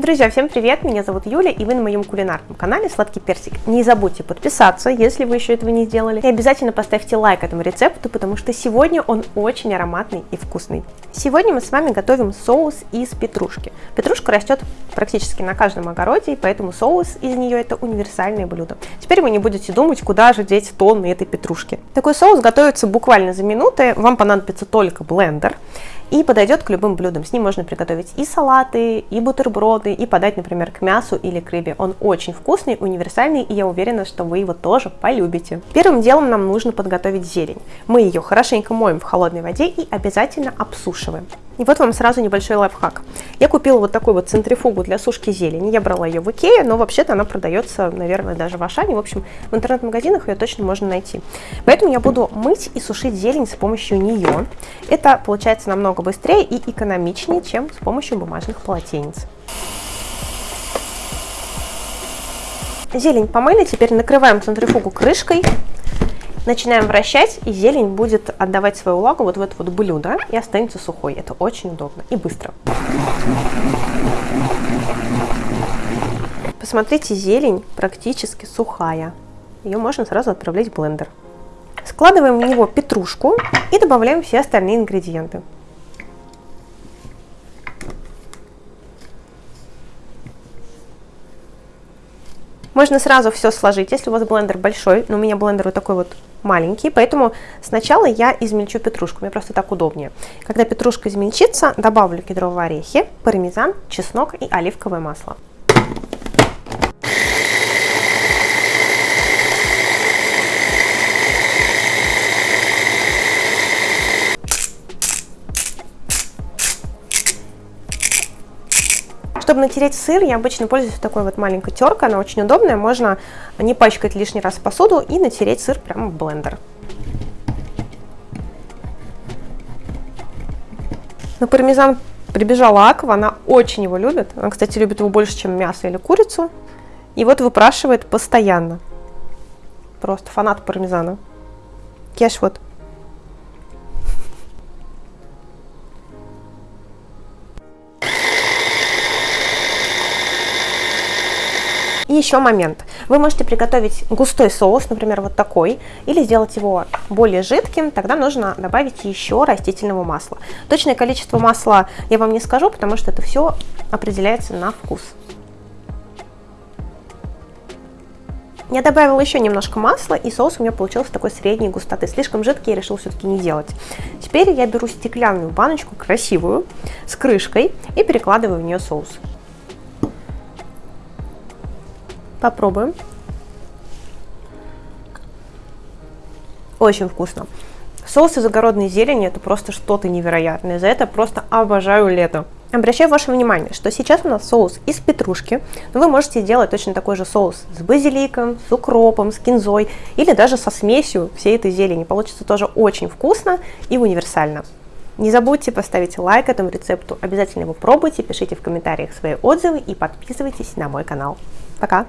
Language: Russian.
Друзья, всем привет! Меня зовут Юля, и вы на моем кулинарном канале Сладкий Персик. Не забудьте подписаться, если вы еще этого не сделали. И обязательно поставьте лайк этому рецепту, потому что сегодня он очень ароматный и вкусный. Сегодня мы с вами готовим соус из петрушки. Петрушка растет практически на каждом огороде, и поэтому соус из нее это универсальное блюдо. Теперь вы не будете думать, куда же деть тонны этой петрушки. Такой соус готовится буквально за минуты, вам понадобится только блендер и подойдет к любым блюдам. С ним можно приготовить и салаты, и бутерброды, и подать, например, к мясу или к рыбе. Он очень вкусный, универсальный, и я уверена, что вы его тоже полюбите. Первым делом нам нужно подготовить зелень. Мы ее хорошенько моем в холодной воде и обязательно обсушиваем. И вот вам сразу небольшой лайфхак. Я купила вот такую вот центрифугу для сушки зелени. Я брала ее в Икее, но вообще-то она продается, наверное, даже в Ашане. В общем, в интернет-магазинах ее точно можно найти. Поэтому я буду мыть и сушить зелень с помощью нее. Это получается намного быстрее и экономичнее, чем с помощью бумажных полотенец. Зелень помыли, теперь накрываем центрифугу крышкой Начинаем вращать, и зелень будет отдавать свою влагу вот в это вот блюдо и останется сухой. Это очень удобно и быстро. Посмотрите, зелень практически сухая. Ее можно сразу отправлять в блендер. Складываем в него петрушку и добавляем все остальные ингредиенты. Можно сразу все сложить, если у вас блендер большой, но у меня блендер вот такой вот маленький, поэтому сначала я измельчу петрушку, мне просто так удобнее. Когда петрушка измельчится, добавлю кедровые орехи, пармезан, чеснок и оливковое масло. Чтобы натереть сыр, я обычно пользуюсь такой вот маленькой теркой, она очень удобная, можно не пачкать лишний раз посуду и натереть сыр прямо в блендер. На пармезан прибежала Аква, она очень его любит. Она, кстати, любит его больше, чем мясо или курицу. И вот выпрашивает постоянно. Просто фанат пармезана. Кеш вот И еще момент. Вы можете приготовить густой соус, например, вот такой, или сделать его более жидким, тогда нужно добавить еще растительного масла. Точное количество масла я вам не скажу, потому что это все определяется на вкус. Я добавила еще немножко масла, и соус у меня получился такой средней густоты. Слишком жидкий я решила все-таки не делать. Теперь я беру стеклянную баночку, красивую, с крышкой, и перекладываю в нее соус. Попробуем. Очень вкусно. Соус из огородной зелени это просто что-то невероятное. За это просто обожаю лето. Обращаю ваше внимание, что сейчас у нас соус из петрушки, но вы можете сделать точно такой же соус с базиликом, с укропом, с кинзой или даже со смесью всей этой зелени. Получится тоже очень вкусно и универсально. Не забудьте поставить лайк этому рецепту, обязательно его пробуйте, пишите в комментариях свои отзывы и подписывайтесь на мой канал. Пока!